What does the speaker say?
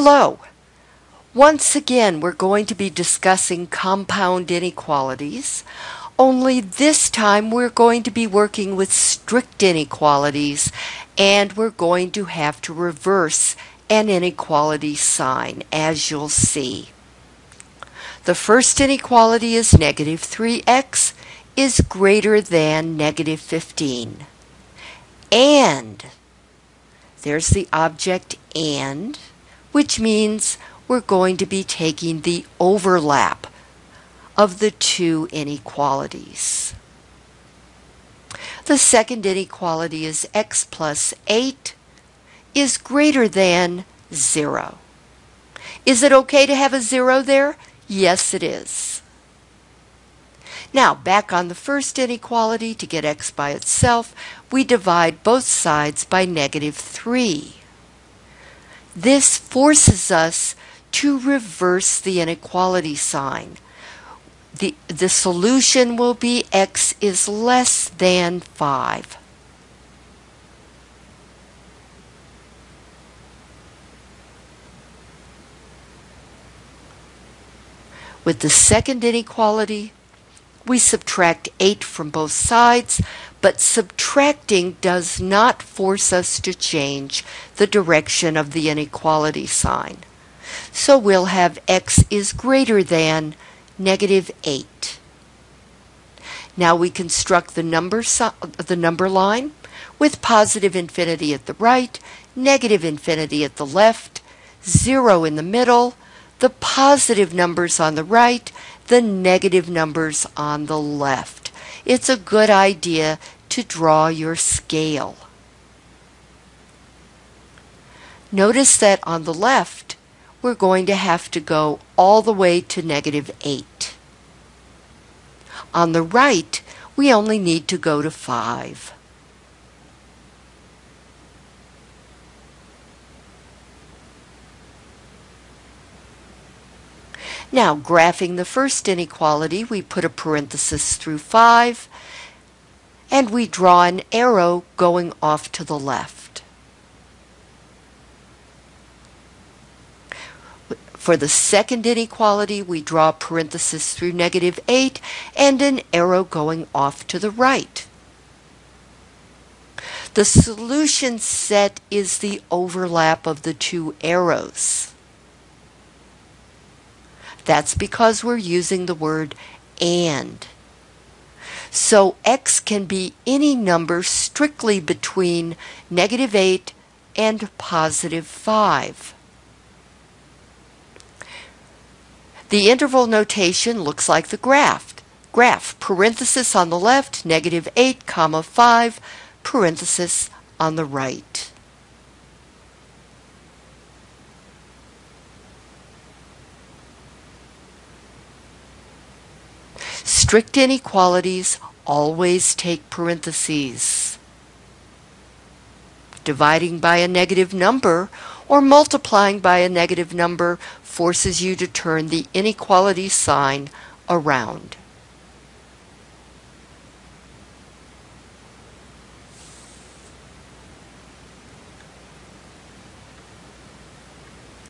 Hello. Once again, we're going to be discussing compound inequalities, only this time we're going to be working with strict inequalities and we're going to have to reverse an inequality sign, as you'll see. The first inequality is negative 3x is greater than negative 15. And there's the object and, which means we're going to be taking the overlap of the two inequalities. The second inequality is x plus 8 is greater than 0. Is it okay to have a 0 there? Yes, it is. Now, back on the first inequality, to get x by itself, we divide both sides by negative 3. This forces us to reverse the inequality sign. The, the solution will be x is less than 5. With the second inequality, we subtract 8 from both sides, but subtracting does not force us to change the direction of the inequality sign. So we'll have x is greater than negative 8. Now we construct the number, the number line with positive infinity at the right, negative infinity at the left, 0 in the middle, the positive numbers on the right, the negative numbers on the left. It's a good idea to draw your scale. Notice that on the left, we're going to have to go all the way to negative 8. On the right, we only need to go to 5. Now, graphing the first inequality, we put a parenthesis through 5, and we draw an arrow going off to the left. For the second inequality, we draw a parenthesis through negative 8 and an arrow going off to the right. The solution set is the overlap of the two arrows. That's because we're using the word and. So x can be any number strictly between negative 8 and positive 5. The interval notation looks like the graph. Graph, parenthesis on the left, negative 8, comma 5, parenthesis on the right. Strict inequalities always take parentheses. Dividing by a negative number or multiplying by a negative number forces you to turn the inequality sign around.